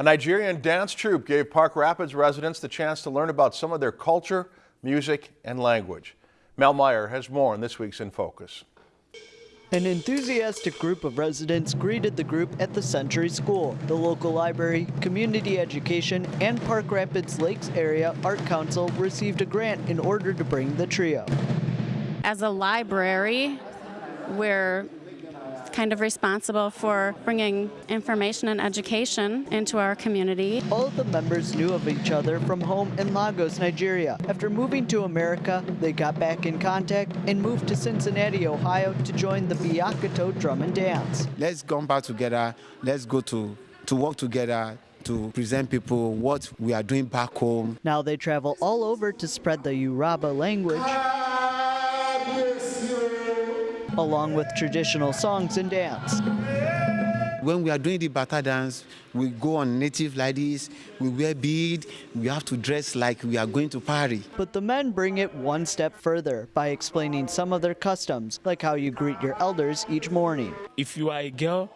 A Nigerian dance troupe gave Park Rapids residents the chance to learn about some of their culture, music, and language. Mel Meyer has more on this week's In Focus. An enthusiastic group of residents greeted the group at the Century School. The local library, community education, and Park Rapids Lakes Area Art Council received a grant in order to bring the trio. As a library, we're kind of responsible for bringing information and education into our community. All of the members knew of each other from home in Lagos, Nigeria. After moving to America, they got back in contact and moved to Cincinnati, Ohio to join the Biakato Drum and Dance. Let's come back together. Let's go to, to work together to present people what we are doing back home. Now they travel all over to spread the Yoruba language along with traditional songs and dance. When we are doing the bata dance, we go on native like this, we wear bead, we have to dress like we are going to party. But the men bring it one step further by explaining some of their customs, like how you greet your elders each morning. If you are a girl,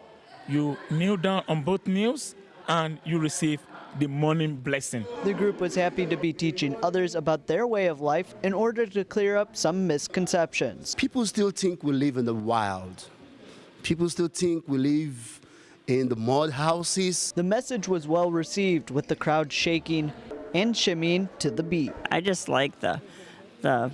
you kneel down on both knees and you receive the morning blessing. The group was happy to be teaching others about their way of life in order to clear up some misconceptions. People still think we live in the wild. People still think we live in the mud houses. The message was well received with the crowd shaking and shimmying to the beat. I just like the the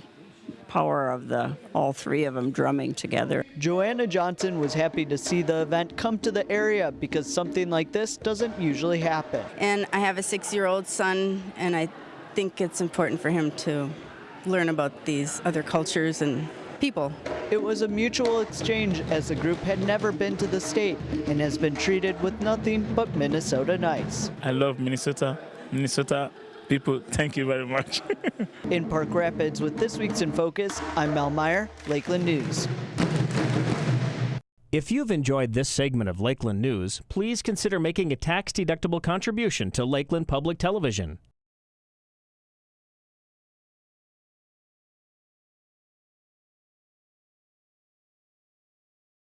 power of the all three of them drumming together. Joanna Johnson was happy to see the event come to the area because something like this doesn't usually happen. And I have a six-year-old son, and I think it's important for him to learn about these other cultures and people. It was a mutual exchange as the group had never been to the state and has been treated with nothing but Minnesota nice. I love Minnesota. Minnesota people, thank you very much. In Park Rapids with this week's In Focus, I'm Mel Meyer, Lakeland News. If you've enjoyed this segment of Lakeland News, please consider making a tax-deductible contribution to Lakeland Public Television.